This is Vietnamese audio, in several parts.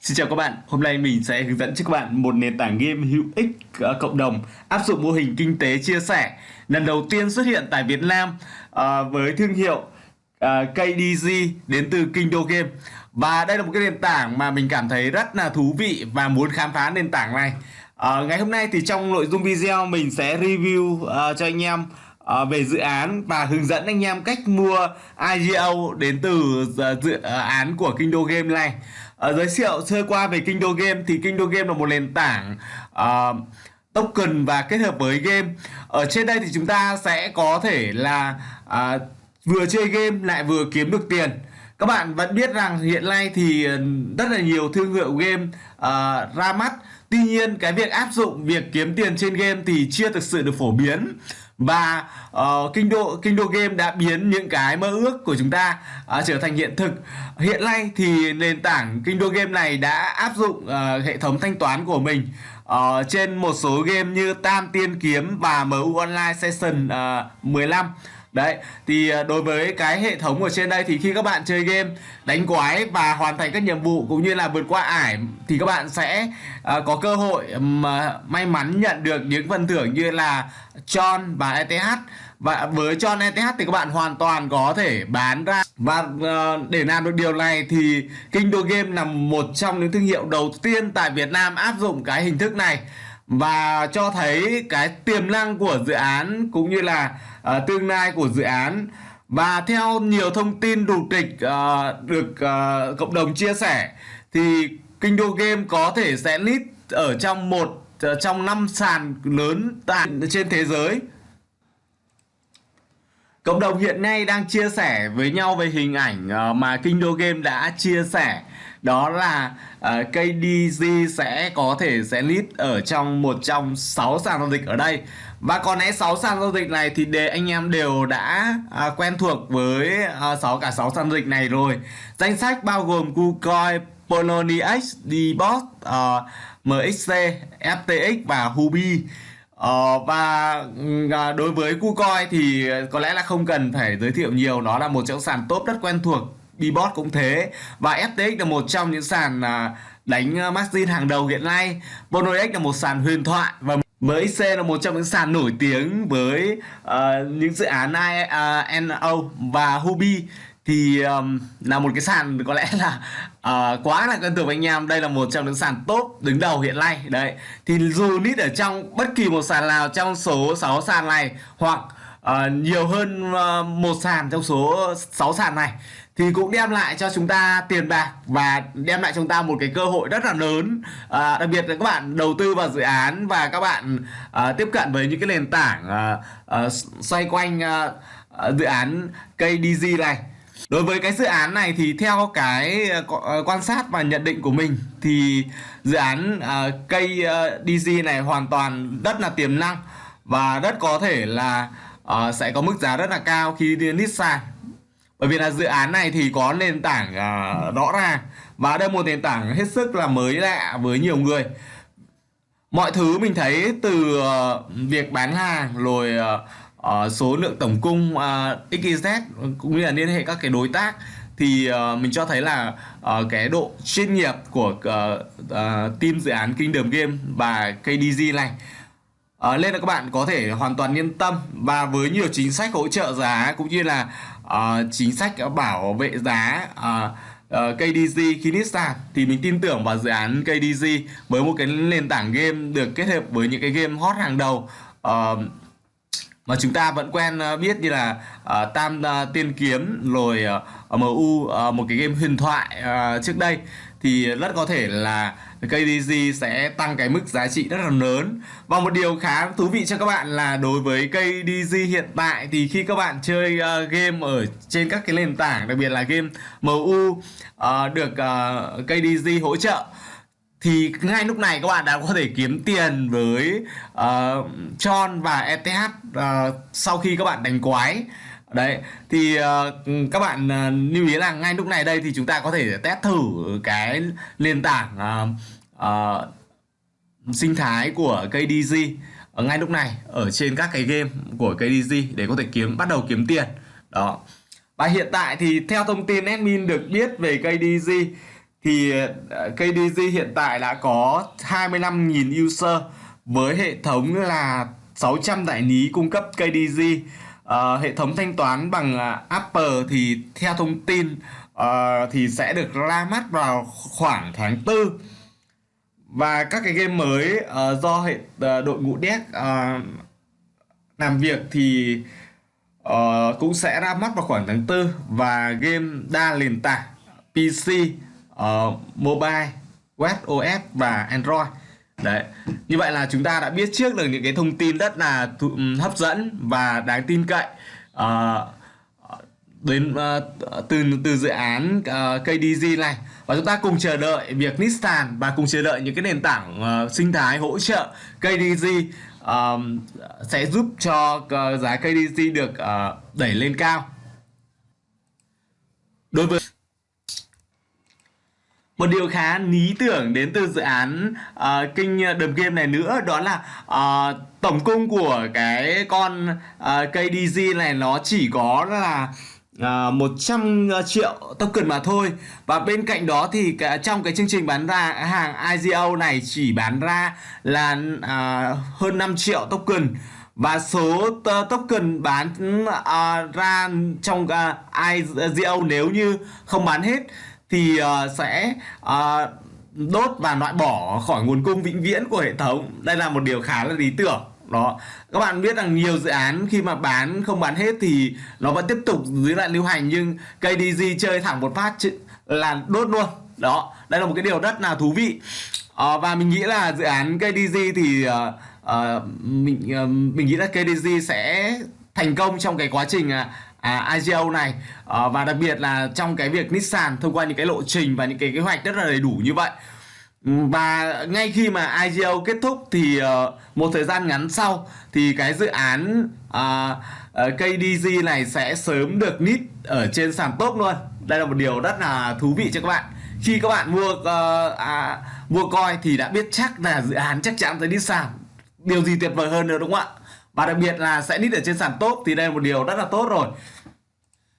Xin chào các bạn, hôm nay mình sẽ hướng dẫn cho các bạn một nền tảng game hữu ích uh, cộng đồng áp dụng mô hình kinh tế chia sẻ. Lần đầu tiên xuất hiện tại Việt Nam uh, với thương hiệu ờ, uh, KDG đến từ Kingdo Game. Và đây là một cái nền tảng mà mình cảm thấy rất là thú vị và muốn khám phá nền tảng này. Uh, ngày hôm nay thì trong nội dung video mình sẽ review uh, cho anh em uh, về dự án và hướng dẫn anh em cách mua IGO đến từ uh, dự án của Kingdo Game này uh, giới thiệu sơ qua về Kindle Game. Thì Kindle Game là một nền tảng uh, token và kết hợp với game. Ở trên đây thì chúng ta sẽ có thể là uh, vừa chơi game lại vừa kiếm được tiền. Các bạn vẫn biết rằng hiện nay thì rất là nhiều thương hiệu game uh, ra mắt. Tuy nhiên cái việc áp dụng việc kiếm tiền trên game thì chưa thực sự được phổ biến và uh, kinh độ kinh đô game đã biến những cái mơ ước của chúng ta uh, trở thành hiện thực. Hiện nay thì nền tảng kinh đô game này đã áp dụng uh, hệ thống thanh toán của mình uh, trên một số game như Tam Tiên Kiếm và MU Online Session uh, 15 Đấy, thì ờ, đối với cái hệ thống ở trên đây thì khi các bạn chơi game đánh quái và hoàn thành các nhiệm vụ cũng như là vượt qua ải thì các bạn sẽ uh, có cơ hội mà may mắn nhận được những phần thưởng như là Tron và ETH và với Tron ETH thì các bạn hoàn toàn có thể bán ra. Và uh, để làm được điều này thì Kingdo Game là một trong những thương hiệu đầu tiên tại Việt Nam áp dụng cái hình thức này. Và cho thấy cái tiềm năng của dự án cũng như là uh, tương lai của dự án. Và theo nhiều thông tin đủ trịch uh, à, được uh, cộng đồng chia sẻ thì Kinh đô Game có thể sẽ list ở trong một uh, trong năm sàn lớn tại trên thế giới. Cộng đồng hiện nay đang chia sẻ với nhau về hình ảnh uh, mà Kinh đô Game đã chia sẻ đó là uh, ờ, KDG sẽ có thể sẽ list ở trong một trong 6 sàn giao dịch ở đây. Và còn lẽ 6 sàn giao dịch này thì để anh em đều đã uh, quen thuộc với ờ, uh, 6 cả 6 sàn giao dịch này rồi. Danh sách bao gồm KuCoin, Poloniex, Dbot, ờ, uh, MXC, FTX và Hubi Ờ, và ừ, à, đối với KuCoin thì có lẽ là không cần phải giới thiệu nhiều. Nó là một trong sàn top rất quen thuộc Bbot cũng thế. Và FTX là một trong những sàn à, đánh à, margin hàng đầu hiện nay. Bonox là một sàn huyền thoại và MXC là một trong những sàn nổi tiếng với uh, những dự án INO và Hubi. Thì um, là một cái sàn có lẽ là uh, quá là quen thuộc với anh em. Đây là một trong những sàn top đứng đầu hiện nay. Đấy. Thì dù nít ở trong bất kỳ một sàn nào trong số 6 sàn này hoặc uh, nhiều hơn uh, một sàn trong số 6 sàn này thì cũng đem lại cho chúng ta tiền bạc và đem lại cho chúng ta một cái cơ hội rất là lớn. À, đặc biệt là các bạn đầu tư vào dự án và các bạn à, tiếp cận với những cái nền tảng à, à, xoay quanh à, à dự án KDG này. Đối với cái dự án này thì theo cái à, à, quan sát và nhận định của mình thì dự án uh, KDG này hoàn toàn rất là tiềm năng và rất có thể là uh, sẽ có mức giá rất là cao khi đi list sàn bởi vì là dự án này thì có nền tảng uh, rõ ràng và đây một nền tảng hết sức là mới lạ với nhiều người. Mọi thứ mình thấy từ uh, việc bán hàng rồi uh, uh, số lượng tổng cung uh, XYZ cũng như là liên hệ các cái đối tác thì uh, mình cho thấy là uh, cái độ chuyên nghiệp của uh, uh, team dự án Kingdom Game và KDG này uh, nên là các bạn có thể hoàn toàn yên tâm. Và với nhiều chính sách hỗ trợ giá cũng như là uh, chính sách bảo vệ giá ờ, ờ, uh, uh, KDG khi thì mình tin tưởng vào dự án KDG với một cái nền tảng game được kết hợp với những cái game hot hàng đầu. Uh, mà chúng ta vẫn quen biết như là uh, Tam uh, Tiên Kiếm rồi uh, MU uh, một cái game huyền thoại uh, trước đây. Thì rất có thể là KDG sẽ tăng cái mức giá trị rất là lớn. Và một điều khá thú vị cho các bạn là đối với KDG hiện tại thì khi các bạn chơi uh, game ở trên các cái nền tảng đặc biệt là game MU uh, ờ, được ờ, uh, KDG hỗ trợ thì ngay lúc này các bạn đã có thể kiếm tiền với uh, Tron và ETH uh, sau khi các bạn đánh quái đấy thì uh, các bạn uh, lưu ý là ngay lúc này đây thì chúng ta có thể test thử cái nền tảng uh, uh, sinh thái của KDG ở ngay lúc này ở trên các cái game của KDG để có thể kiếm bắt đầu kiếm tiền đó và hiện tại thì theo thông tin admin được biết về KDG thì KDG hiện tại đã có 25.000 user với hệ thống là 600 đại lý cung cấp KDG. Uh, hệ thống thanh toán bằng uh, Apple thì theo thông tin uh, thì sẽ được ra mắt vào khoảng tháng 4 và các cái game mới uh, do hệ uh, đội ngũ dev uh, làm việc thì uh, cũng sẽ ra mắt vào khoảng tháng 4 và game đa nền tảng PC, uh, mobile, web OS và Android. Đấy. Như vậy là chúng ta đã biết trước được những cái thông tin rất là ừ, hấp dẫn và đáng tin cậy. à, đến uh, từ từ dự án ờ, uh, KDG này và chúng ta cùng chờ đợi việc Nissan và cùng chờ đợi những cái nền tảng uh, sinh thái hỗ trợ KDG uh, sẽ giúp cho uh, giá KDG được uh, đẩy lên cao. Đối với một điều khá lý tưởng đến từ dự án ờ, uh, kinh ờ, đầm game này nữa đó là uh, tổng cung của cái con uh, KDG này nó chỉ có là uh, 100 triệu token mà thôi. Và bên cạnh đó thì cả, trong cái chương trình bán ra hàng IGO này chỉ bán ra là uh, hơn 5 triệu token. Và số token bán uh, ra trong uh, IGO nếu như không bán hết thì uh, sẽ uh, đốt và loại bỏ khỏi nguồn cung vĩnh viễn của hệ thống. Đây là một điều khá là lý tưởng. Đó. Các bạn biết rằng nhiều dự án khi mà bán không bán hết thì nó vẫn tiếp tục dưới lại lưu hành nhưng KDG chơi thẳng một phát là đốt luôn. Đó. Đây là một cái điều rất là thú vị. À, và mình nghĩ là dự án KDG thì uh, uh, mình uh, mình nghĩ là KDG sẽ thành công trong cái quá trình uh, à, IGO này. À, và đặc biệt là trong cái việc Nissan thông qua những cái lộ trình và những cái kế hoạch rất là đầy đủ như vậy. Ừ, và ngay khi mà IGO kết thúc thì uh, một thời gian ngắn sau thì cái dự án ờ, uh, uh, KDG này sẽ sớm được nít ở trên sàn top luôn. Đây là một điều rất là thú vị cho các bạn. Khi các bạn mua uh, à, mua coi thì đã biết chắc là dự án chắc chắn sẽ đi sàn điều gì tuyệt vời hơn nữa đúng không ạ? Và đặc biệt là sẽ nít ở trên sàn top thì đây là một điều rất là tốt rồi.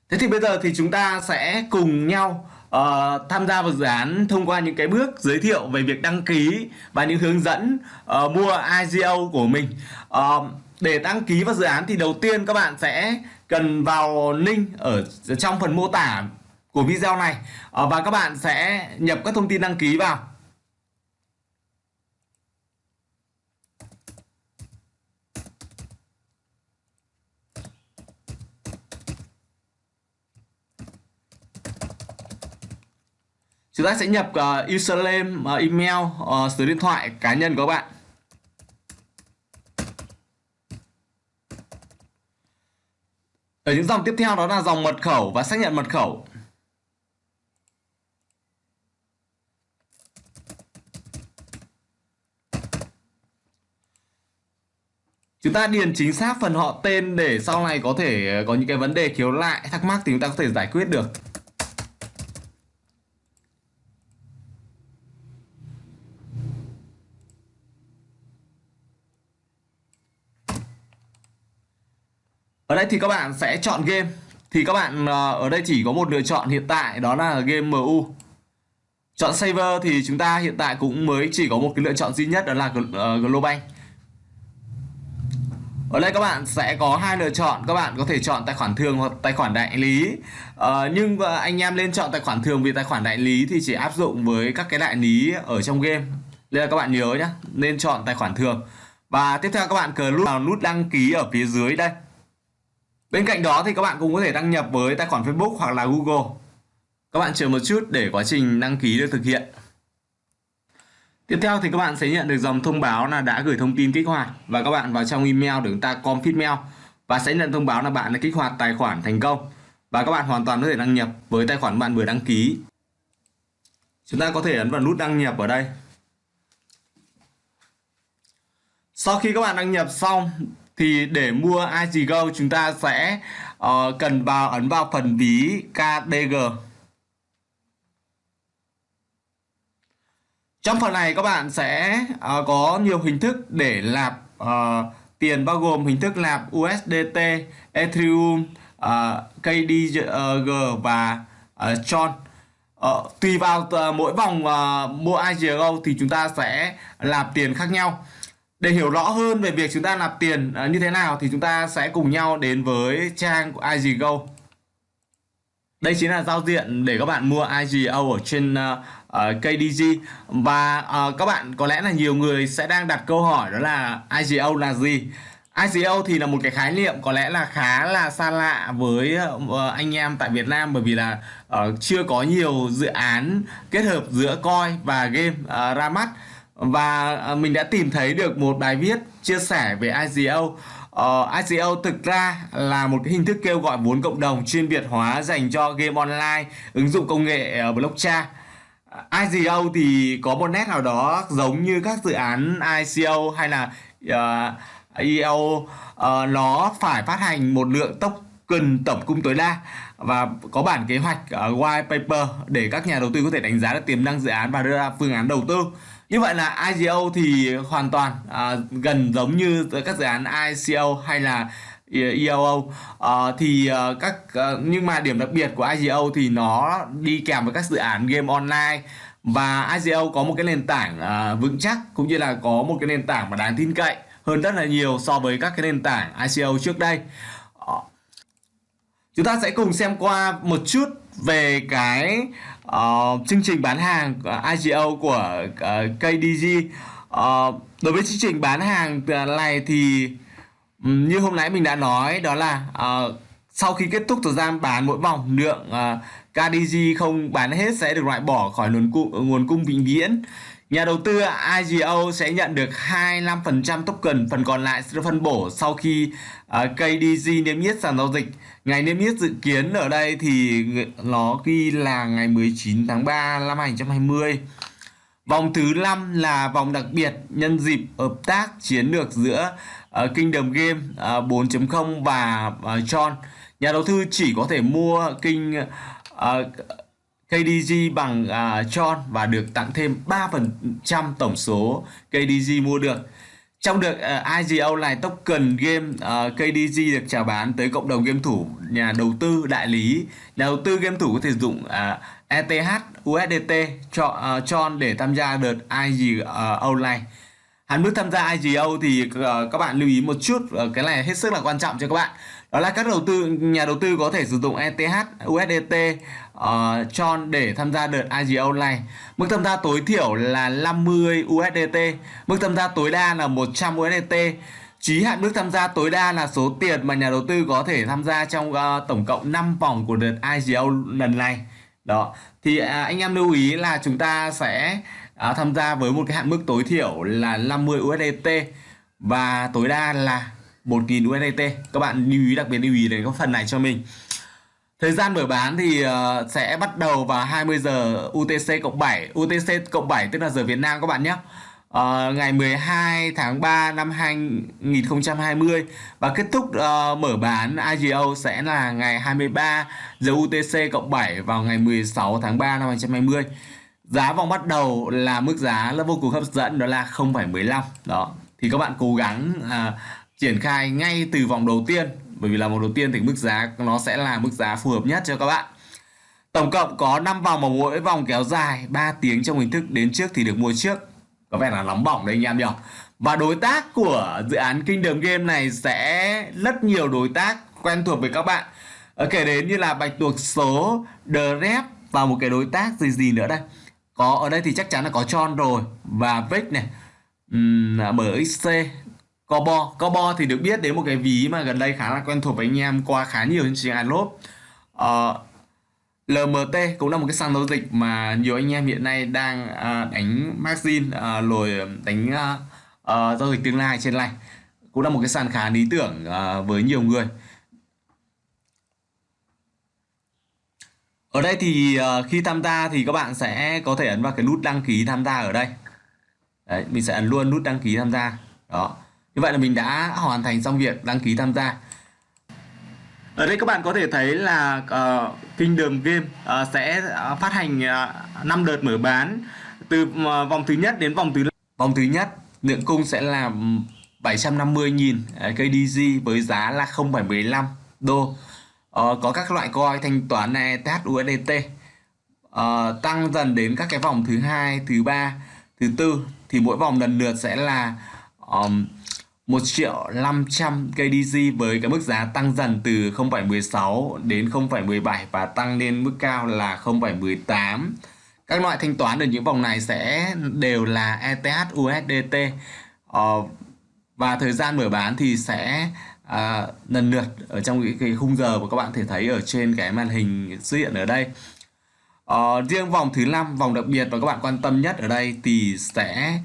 Thế thì bây giờ thì chúng ta sẽ cùng nhau uh, tham gia vào dự án thông qua những cái bước giới thiệu về việc đăng ký và những hướng dẫn uh, mua IGO của mình. Uh, để đăng ký vào dự án thì đầu tiên các bạn sẽ cần vào link ở trong phần mô tả của video này. Uh, và các bạn sẽ nhập các thông tin đăng ký vào. Chúng ta sẽ nhập uh, username, uh, email, uh, số điện thoại cá nhân của các bạn. Ở những dòng tiếp theo đó là dòng mật khẩu và xác nhận mật khẩu. Chúng ta điền chính xác phần họ tên để sau này có thể có những cái vấn đề khiếu lại, thắc mắc thì chúng ta có thể giải quyết được. Đây thì các bạn sẽ chọn game. Thì các bạn ờ, ở đây chỉ có một lựa chọn hiện tại đó là game MU chọn saver thì chúng ta hiện tại cũng mới chỉ có một cái lựa chọn duy nhất đó là ờ, Global ở đây các bạn sẽ có hai lựa chọn. Các bạn có thể chọn tài khoản thường hoặc tài khoản đại lý. Ờ, nhưng anh em lên chọn tài khoản thường vì tài khoản đại lý thì chỉ áp dụng với các cái đại lý ở trong game. Nên là các bạn nhớ nhé nên chọn tài khoản thường. Và tiếp theo các bạn cờ nút vào nút đăng ký ở phía dưới đây. Bên cạnh đó thì các bạn cũng có thể đăng nhập với tài khoản Facebook hoặc là Google. Các bạn chờ một chút để quá trình đăng ký được thực hiện. Tiếp theo thì các bạn sẽ nhận được dòng thông báo là đã gửi thông tin kích hoạt và các bạn vào trong email để chúng ta confirm mail và sẽ nhận thông báo là bạn đã kích hoạt tài khoản thành công và các bạn hoàn toàn có thể đăng nhập với tài khoản bạn vừa đăng ký. Chúng ta có thể ấn vào nút đăng nhập ở đây. Sau khi các bạn đăng nhập xong thì để mua IGGO chúng ta sẽ uh, cần vào ấn vào phần ví KDG trong phần này các bạn sẽ uh, có nhiều hình thức để nạp uh, ờ, tiền bao gồm hình thức nạp USDT, Ethereum, uh, KDG và uh, Tron. Uh, tùy vào uh, mỗi vòng uh, mua IGO thì chúng ta sẽ nạp tiền khác nhau để hiểu rõ hơn về việc chúng ta nạp tiền à, như thế nào thì chúng ta sẽ cùng nhau đến với trang của IGO đây chính là giao diện để các bạn mua IGO ở trên à, à, uh, KDG và uh, các bạn có lẽ là nhiều người sẽ đang đặt câu hỏi đó là IGO là gì? ICO thì là một cái khái niệm có lẽ là khá là xa lạ với anh em tại Việt Nam bởi vì là chưa có nhiều dự án kết hợp giữa coin và game ra mắt và à, mình đã tìm thấy được một bài viết chia sẻ về ICO. Uh, ờ, ICO thực ra là một cái hình thức kêu gọi vốn cộng đồng chuyên biệt hóa dành cho game online ứng dụng công nghệ uh, blockchain. À, ICO thì có một nét nào đó giống như các dự án ICO hay là uh, EO uh, nó phải phát hành một lượng token tổng cung tối đa và có bản kế hoạch uh, white paper để các nhà đầu tư có thể đánh giá được tiềm năng dự án và đưa ra phương án đầu tư như vậy là IGO thì hoàn toàn à, gần giống như các dự án ICO hay là EOO à, ờ, thì ờ, các ờ, nhưng mà điểm đặc biệt của IGO thì nó đi kèm với các dự án game online. Và IGO có một cái nền tảng à, vững chắc cũng như là có một cái nền tảng mà đáng tin cậy hơn rất là nhiều so với các cái nền tảng ICO trước đây. Chúng ta sẽ cùng xem qua một chút về cái uh, chương trình bán hàng ờ, IGO của ờ, uh, KDG uh, đối với chương trình bán hàng này thì um, như hôm nãy mình đã nói đó là uh, sau khi kết thúc thời gian bán mỗi vòng lượng uh, KDG không bán hết sẽ được loại bỏ khỏi nguồn cung, nguồn cung vĩnh viễn. Nhà đầu tư IGO sẽ nhận được 25% token, phần còn lại sẽ phân bổ sau khi à, uh, KDG niêm yết sàn giao dịch. Ngày niêm yết dự kiến ở đây thì nó ghi là ngày 19 tháng 3 năm 2020. Vòng thứ 5 là vòng đặc biệt nhân dịp hợp tác chiến lược giữa uh, Kingdom Game à, uh, 4.0 và uh, Nhà đầu tư chỉ có thể mua kinh uh, KDG bằng uh, và được tặng thêm 3% tổng số KDG mua được. Trong được uh, à, IGO này token game à, uh, KDG được chào bán tới cộng đồng game thủ, nhà đầu tư, đại lý. Nhà đầu tư game thủ có thể dùng uh, ETH, USDT cho uh, Tron để tham gia đợt IGO này. Hạn mức tham gia IGO thì ờ, các bạn lưu ý một chút, ờ, cái này hết sức là quan trọng cho các bạn đó là các đầu tư nhà đầu tư có thể sử dụng ETH, USDT, uh, ờ, Tron để tham gia đợt IGO này. Mức tham gia tối thiểu là 50 USDT, mức tham gia tối đa là 100 USDT. Chí hạn mức tham gia tối đa là số tiền mà nhà đầu tư có thể tham gia trong uh, tổng cộng 5 vòng của đợt IGO lần này. Đó. Thì uh, anh em lưu ý là chúng ta sẽ à, tham gia với một cái hạn mức tối thiểu là 50 USDT và tối đa là 1.000 USDT các bạn lưu ý đặc biệt lưu ý đến cái phần này cho mình. Thời gian mở bán thì uh, sẽ bắt đầu vào 20 giờ UTC cộng 7 UTC cộng 7 tức là giờ Việt Nam các bạn nhé. Uh, Ngày 12 tháng 3 năm 2020 Và kết thúc uh, mở bán IGO sẽ là ngày 23 giờ UTC cộng 7 vào ngày 16 tháng 3 năm 2020 Giá vòng bắt đầu là mức giá là vô cùng hấp dẫn đó là 0,15 Đó. Thì các bạn cố gắng à, triển khai ngay từ vòng đầu tiên bởi vì là vòng đầu tiên thì mức giá nó sẽ là mức giá phù hợp nhất cho các bạn. Tổng cộng có 5 vòng mà mỗi vòng kéo dài 3 tiếng trong hình thức đến trước thì được mua trước. Có vẻ là nóng bỏng đấy anh em nhỉ? Và đối tác của dự án Kingdom Game này sẽ rất nhiều đối tác quen thuộc với các bạn. Ờ, kể đến như là Bạch Tuộc Số, The Rep và một cái đối tác gì gì nữa đây? Có ở đây thì chắc chắn là có tròn rồi. Và Vic này. Um, MXC à, Cobo Cobo thì được biết đến một cái ví mà gần đây khá là quen thuộc với anh em qua khá nhiều chương trình Adlop uh, ờ, LMT cũng là một cái sàn giao dịch mà nhiều anh em hiện nay đang uh, đánh margin uh, à, rồi đánh uh, uh, giao dịch tương lai trên này cũng là một cái sàn khá lý tưởng uh, với nhiều người. Ở đây thì uh, khi tham gia thì các bạn sẽ có thể ấn vào cái nút đăng ký tham gia ở đây. Đấy, mình sẽ ấn luôn nút đăng ký tham gia. Đó. Như vậy là mình đã hoàn thành xong việc đăng ký tham gia. Ở đây các bạn có thể thấy là ờ, uh, Kingdom Game uh, sẽ phát hành uh, 5 đợt mở bán từ uh, vòng thứ nhất đến vòng thứ vòng thứ nhất lượng cung sẽ là 750.000 KDG với giá là 0,15 đô uh, có các loại coin thanh toán này THUSDT uh, ờ, tăng dần đến các cái vòng thứ hai thứ ba thứ tư. Thì mỗi vòng lần lượt sẽ là um, 1 triệu 500 KDG với cái mức giá tăng dần từ 0,16 đến 0,17 và tăng lên mức cao là 0,18 các loại thanh toán ở những vòng này sẽ đều là ETH USDT uh, ờ, và thời gian mở bán thì sẽ à, lần lượt ở trong cái, cái khung giờ mà các bạn thể thấy ở trên cái màn hình xuất hiện ở đây. À, riêng vòng thứ năm vòng đặc biệt và các bạn quan tâm nhất ở đây thì sẽ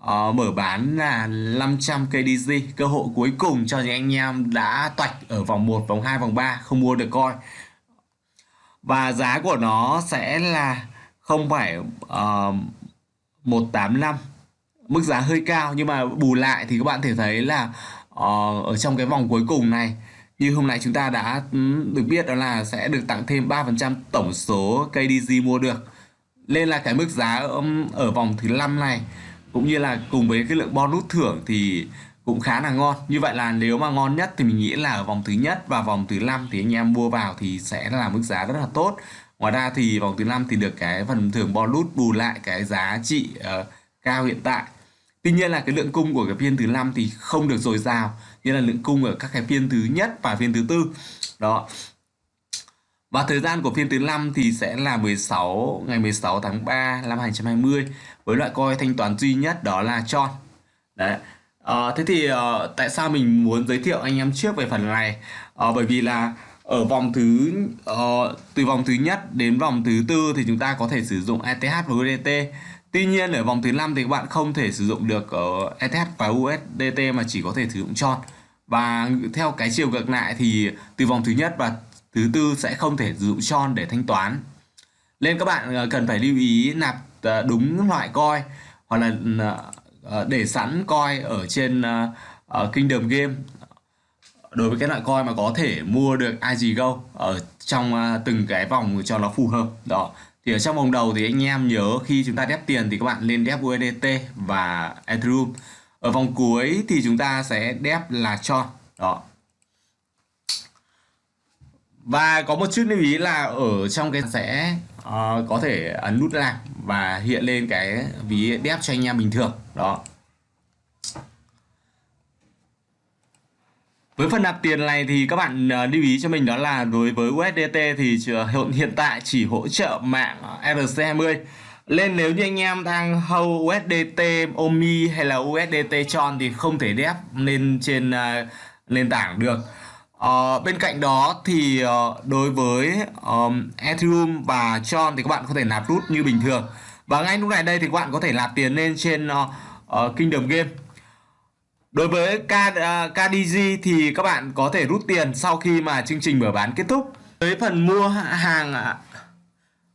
uh, mở bán là 500 KDG cơ hội cuối cùng cho những anh em đã toạch ở vòng 1, vòng 2, vòng 3 không mua được coi và giá của nó sẽ là không phải ờ, uh, 185 mức giá hơi cao nhưng mà bù lại thì các bạn thể thấy là uh, Ờ, ở trong cái vòng cuối cùng này như hôm nay chúng ta đã ừ, được biết đó là sẽ được tặng thêm 3% tổng số KDG mua được. Nên là cái mức giá ở, ở vòng thứ năm này cũng như là cùng với cái lượng bonus thưởng thì cũng khá là ngon. Như vậy là nếu mà ngon nhất thì mình nghĩ là ở vòng thứ nhất và vòng thứ năm thì anh em mua vào thì sẽ là mức giá rất là tốt. Ngoài ra thì vòng thứ năm thì được cái phần thưởng bonus bù lại cái giá trị uh, cao hiện tại. Tuy nhiên là cái lượng cung của cái phiên thứ năm thì không được dồi dào như là lượng cung ở các cái phiên thứ nhất và phiên thứ tư. Đó. Và thời gian của phiên thứ năm thì sẽ là 16 ngày 16 tháng 3 năm 2020 với loại coi thanh toán duy nhất đó là Tron. Đấy. À, thế thì uh, tại sao mình muốn giới thiệu anh em trước về phần này? À, bởi vì là ở vòng thứ uh, từ vòng thứ nhất đến vòng thứ tư thì chúng ta có thể sử dụng ETH và USDT Tuy nhiên ở vòng thứ năm thì các bạn không thể sử dụng được ờ, ở ETH và USDT mà chỉ có thể sử dụng tròn. Và theo cái chiều ngược lại thì từ vòng thứ nhất và thứ tư sẽ không thể sử dụng tròn để thanh toán. Nên các bạn ờ, cần phải lưu ý nạp ờ, đúng loại coin hoặc là để sẵn coin ở trên Kingdom Game đối với cái loại coin mà có thể mua được IGGO ở trong từng cái vòng cho nó phù hợp đó thì ở trong vòng đầu thì anh em nhớ khi chúng ta đép tiền thì các bạn lên đép USDT và Ethereum. Ở vòng cuối thì chúng ta sẽ đép là cho. Đó. Và có một chút lưu ý là ở trong cái sẽ uh, có thể ấn nút làm và hiện lên cái ví đép cho anh em bình thường. Đó. Với phần nạp tiền này thì các bạn ờ, lưu ý cho mình đó là đối với USDT thì ờ, hiện tại chỉ hỗ trợ mạng ờ, ERC20 nên nếu như anh em đang hâu USDT OMI hay là USDT Tron thì không thể đép lên trên uh, nền tảng được. Uh, bên cạnh đó thì uh, đối với um, Ethereum và Tron thì các bạn có thể nạp rút như bình thường. Và ngay lúc này đây thì các bạn có thể nạp tiền lên trên uh, uh, Kingdom Game Đối với KDG ờ, thì các bạn có thể rút tiền sau khi mà chương trình mở bán kết thúc. Với phần mua hàng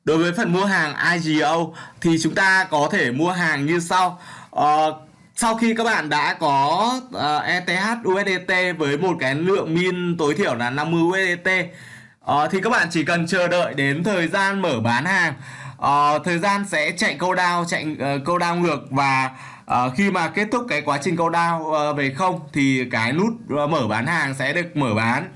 Đối với phần mua hàng IGO thì chúng ta có thể mua hàng như sau. Uh, sau khi các bạn đã có ờ, uh, ETH USDT với một cái lượng min tối thiểu là 50 USDT uh, thì các bạn chỉ cần chờ đợi đến thời gian mở bán hàng. Uh, thời gian sẽ chạy câu đao, chạy uh, câu đao ngược và à, khi mà kết thúc cái quá trình câu đao à, về không thì cái nút à, mở bán hàng sẽ được mở bán.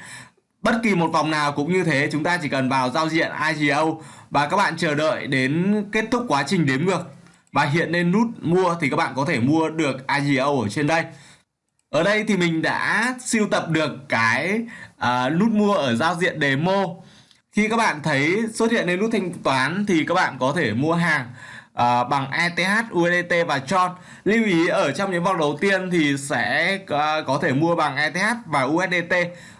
Bất kỳ một vòng nào cũng như thế chúng ta chỉ cần vào giao diện IGO và các bạn chờ đợi đến kết thúc quá trình đếm ngược. Và hiện lên nút mua thì các bạn có thể mua được IGO ở trên đây. Ở đây thì mình đã siêu tập được cái uh, nút mua ở giao diện demo. Khi các bạn thấy xuất hiện lên nút thanh toán thì các bạn có thể mua hàng uh, bằng ETH, USDT và Tron. Lưu ý ở trong những vòng đầu tiên thì sẽ uh, có thể mua bằng ETH và USDT.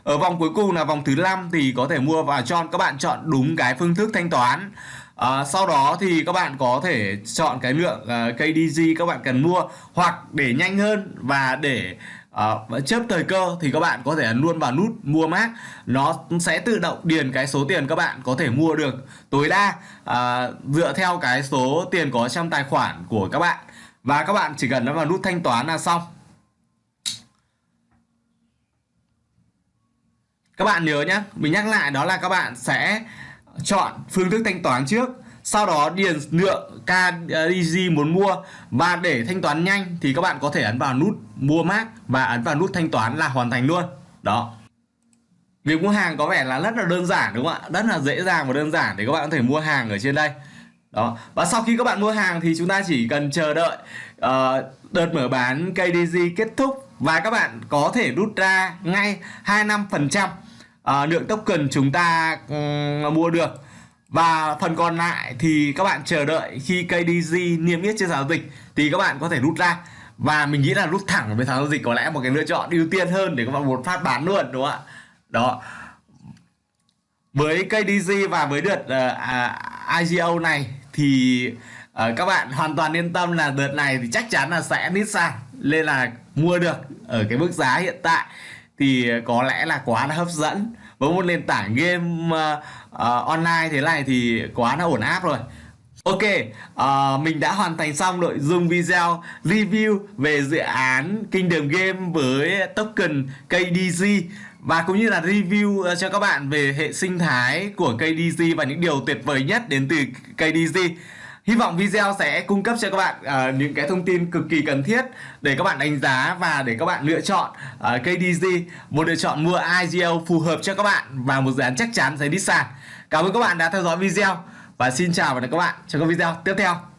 Ở vòng cuối cùng là vòng thứ 5 thì có thể mua và Tron. Các bạn chọn đúng cái phương thức thanh toán. À, sau đó thì các bạn có thể chọn cái lượng à, uh, KDG các bạn cần mua hoặc để nhanh hơn và để uh, chớp thời cơ thì các bạn có thể ấn luôn vào nút mua mát nó sẽ tự động điền cái số tiền các bạn có thể mua được tối đa uh, dựa theo cái số tiền có trong tài khoản của các bạn. Và các bạn chỉ cần nó vào nút thanh toán là xong. Các bạn nhớ nhé mình nhắc lại đó là các bạn sẽ chọn phương thức thanh toán trước sau đó điền lượng KDG muốn mua. Và để thanh toán nhanh thì các bạn có thể ấn vào nút mua mát và ấn vào nút thanh toán là hoàn thành luôn. Đó. Việc mua hàng có vẻ là rất là đơn giản đúng không ạ? Rất là dễ dàng và đơn giản để các bạn có thể mua hàng ở trên đây. Đó. Và sau khi các bạn mua hàng thì chúng ta chỉ cần chờ đợi uh, đợt mở bán KDG kết thúc và các bạn có thể rút ra ngay 25% uh, lượng token chúng ta um, mua được. Và phần còn lại thì các bạn chờ đợi khi KDG niêm yết trên giao dịch thì các bạn có thể rút ra. Và mình nghĩ là rút thẳng với sàn giao dịch có lẽ một cái lựa chọn ưu tiên hơn để các bạn một phát bán luôn đúng không ạ? Đó. Với KDG và với đợt ờ, à, uh, IGO này thì uh, các bạn hoàn toàn yên tâm là đợt này thì chắc chắn là sẽ nít sàn nên là mua được ở cái mức giá hiện tại thì ờ, có lẽ là quá là hấp dẫn với một nền tảng game uh, uh, online thế này thì quá là ổn áp rồi Ok, uh, mình đã hoàn thành xong nội dung video review về dự án Kingdom Game với token KDC và cũng như là review cho các bạn về hệ sinh thái của KDC và những điều tuyệt vời nhất đến từ KDG. Hy vọng video sẽ cung cấp cho các bạn uh, những cái thông tin cực kỳ cần thiết để các bạn đánh giá và để các bạn lựa chọn uh, à, KDG một lựa chọn mua IGO phù hợp cho các bạn và một dự án chắc chắn sẽ đi sàn. Cảm ơn các bạn đã theo dõi video và xin chào và hẹn gặp các bạn trong các video tiếp theo.